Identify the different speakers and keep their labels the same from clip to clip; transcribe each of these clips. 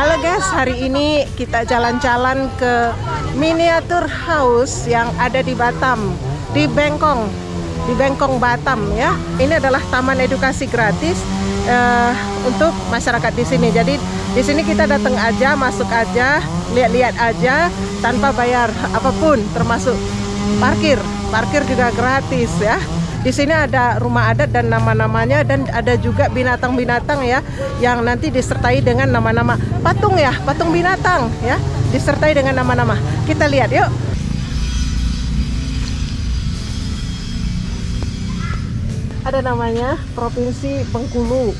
Speaker 1: Halo guys, hari ini kita jalan-jalan ke miniatur house yang ada di Batam, di Bengkong, di Bengkong Batam ya. Ini adalah taman edukasi gratis uh, untuk masyarakat di sini. Jadi di sini kita datang aja, masuk aja, lihat-lihat aja tanpa bayar apa pun, termasuk parkir. Parkir juga gratis ya. Di sini ada rumah adat dan nama-namanya dan ada juga binatang-binatang ya yang nanti disertai dengan nama-nama patung ya, patung binatang ya, disertai dengan nama-nama. Kita lihat yuk. Ada namanya Provinsi Bengkulu.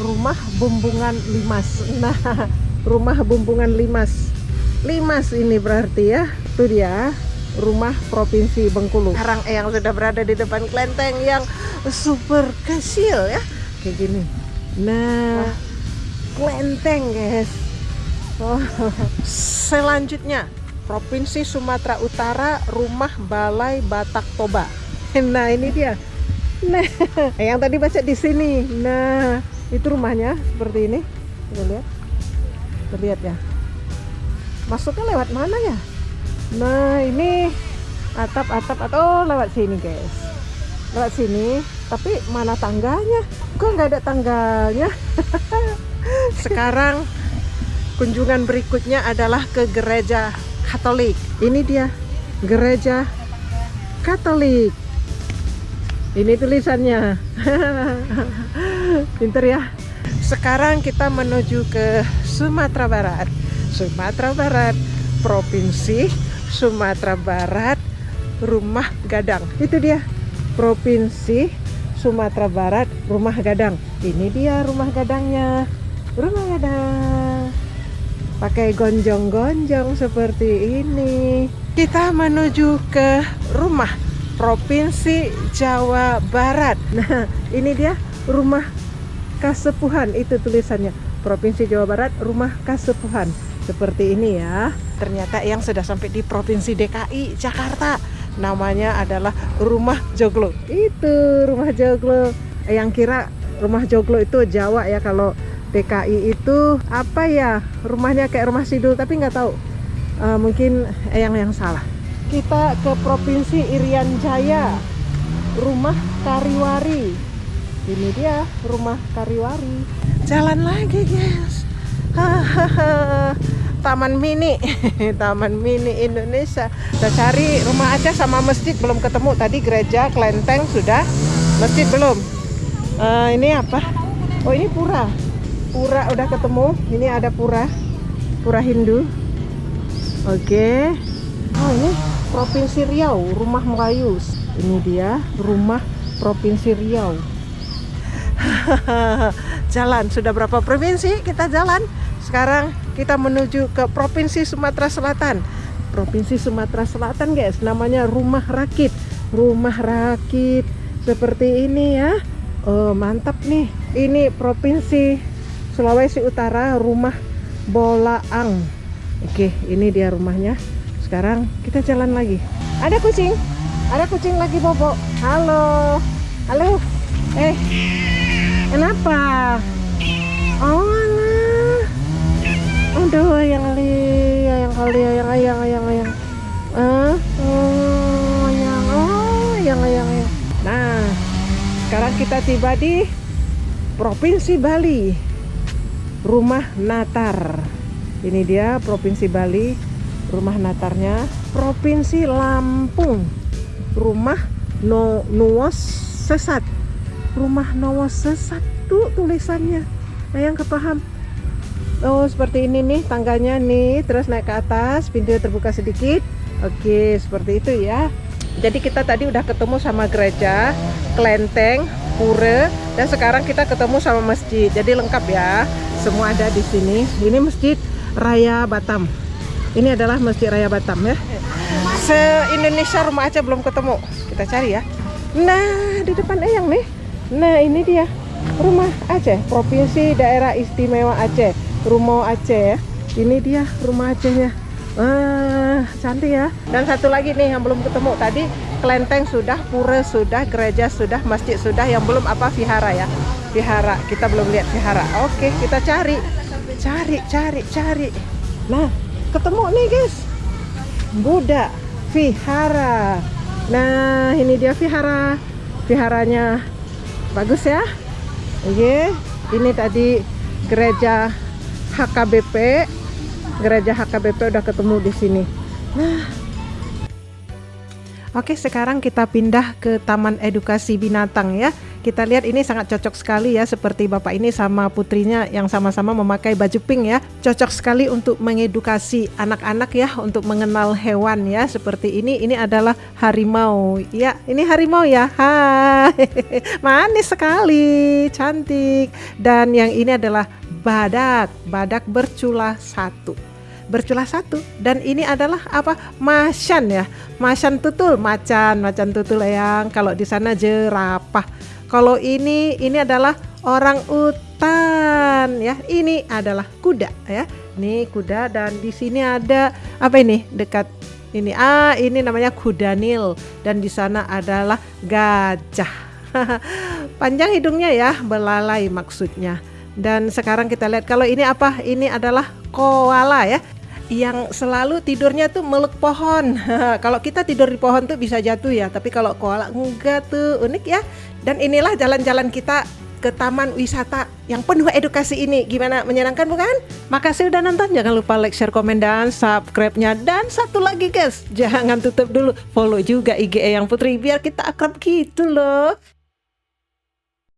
Speaker 1: Rumah Bumbungan Limas. Nah, rumah Bumbungan Limas. Limas ini berarti ya. Itu dia rumah Provinsi Bengkulu. Sekarang yang sudah berada di depan kelenteng yang super kecil ya, kayak gini. Nah, kelenteng guys. Oh, selanjutnya Provinsi Sumatera Utara, Rumah Balai Batak Toba. Nah, ini dia. Nah, yang tadi baca di sini. Nah, itu rumahnya seperti ini. Kita lihat. Terlihat ya. Masuknya lewat mana ya? Nah ini atap-atap atau oh, lewat sini guys. Lewat sini tapi mana tangganya? Kok nggak ada tangganya sekarang kunjungan berikutnya adalah ke gereja Katolik. Ini dia gereja Katolik. Ini tulisannya. Pinter ya. Sekarang kita menuju ke Sumatera Barat. Sumatera Barat Provinsi Sumatera Barat Rumah Gadang. Itu dia Provinsi Sumatera Barat Rumah Gadang. Ini dia rumah gadangnya. Rumah Gadang. Pakai gonjong-gonjong seperti ini. Kita menuju ke rumah Provinsi Jawa Barat. Nah ini dia rumah Kasepuhan itu tulisannya. Provinsi Jawa Barat Rumah Kasepuhan seperti ini ya. Ternyata yang sudah sampai di Provinsi DKI Jakarta. Namanya adalah Rumah Joglo. Itu Rumah Joglo. Yang kira Rumah Joglo itu Jawa ya kalau DKI itu. Apa ya? Rumahnya kayak rumah Sidul tapi nggak tahu. Uh, mungkin yang yang salah. Kita ke Provinsi Irian Jaya. Rumah Kariwari. Ini dia Rumah Kariwari. Jalan lagi guys Taman Mini Taman Mini Indonesia. Kita cari rumah aja sama masjid belum ketemu. Tadi gereja kelenteng sudah masjid belum. Uh, ini apa? Oh ini pura. Pura udah ketemu. Ini ada pura pura Hindu. Oke. Okay. Oh ini Provinsi Riau rumah Melayu. Ini dia rumah Provinsi Riau. Jalan sudah berapa provinsi kita jalan sekarang kita menuju ke Provinsi Sumatera Selatan. Provinsi Sumatera Selatan guys, namanya Rumah Rakit. Rumah Rakit seperti ini ya. Oh, mantap nih. Ini Provinsi Sulawesi Utara, Rumah Bolaang. Oke, ini dia rumahnya. Sekarang kita jalan lagi. Ada kucing. Ada kucing lagi bobo. Halo. Halo. Eh. Kenapa? Oh, aduh yang li yang kali yang ayang ayang ayang. Ah oh yang oh yang ayang ayang. Nah sekarang kita tiba di provinsi Bali rumah Natar. Ini dia provinsi Bali rumah Natarnya provinsi Lampung. Rumah no Nuwas Sesat. Rumah Nuwas Sesat tuh tulisannya. Ayang kepaham Oh seperti ini nih tangganya nih. Terus naik ke atas pintu terbuka sedikit. Oke seperti itu ya. Jadi kita tadi udah ketemu sama gereja kelenteng pura dan sekarang kita ketemu sama masjid. Jadi lengkap ya semua ada di sini. Ini masjid Raya Batam. Ini adalah masjid Raya Batam ya. Se Indonesia rumah aja belum ketemu. Kita cari ya. Nah di depan Eyang nih. Nah ini dia rumah Aceh Provinsi Daerah Istimewa Aceh rumah Aceh ya. Ini dia rumah Acehnya. Ah cantik ya. Dan satu lagi nih yang belum ketemu tadi kelenteng sudah pura sudah gereja sudah masjid sudah yang belum apa vihara ya. Vihara kita belum lihat vihara. Oke kita cari. Cari cari cari. Nah ketemu nih guys. Buddha Vihara. Nah ini dia Vihara. Viharanya bagus ya. Oke ini tadi gereja HKBP gereja HKBP udah ketemu di sini nah Oke, sekarang kita pindah ke Taman Edukasi Binatang ya. Kita lihat ini sangat cocok sekali ya, seperti Bapak ini sama putrinya yang sama-sama memakai baju pink ya. Cocok sekali untuk mengedukasi anak-anak ya, untuk mengenal hewan ya, seperti ini. Ini adalah harimau. Ya, ini harimau ya. Hai, manis sekali, cantik. Dan yang ini adalah badak, badak bercula satu. Berculah satu. Dan ini adalah apa? Macan ya. Macan tutul. Macan macan tutul yang kalau di sana jerapah. Kalau ini ini adalah orang utan ya. Ini adalah kuda ya. Ini kuda. Dan di sini ada apa ini? Dekat ini. Ah ini namanya kuda nil dan di sana adalah gajah. Panjang hidungnya ya. Belalai maksudnya dan sekarang kita lihat kalau ini apa ini adalah koala ya yang selalu tidurnya tuh meluk pohon. kalau kita tidur di pohon tuh bisa jatuh ya, tapi kalau koala enggak tuh unik ya. Dan inilah jalan-jalan kita ke taman wisata yang penuh edukasi ini. Gimana menyenangkan bukan? Makasih udah nonton. Jangan lupa like, share, komen dan subscribe-nya. Dan satu lagi guys, jangan tutup dulu. Follow juga IG yang Putri biar kita akrab gitu loh.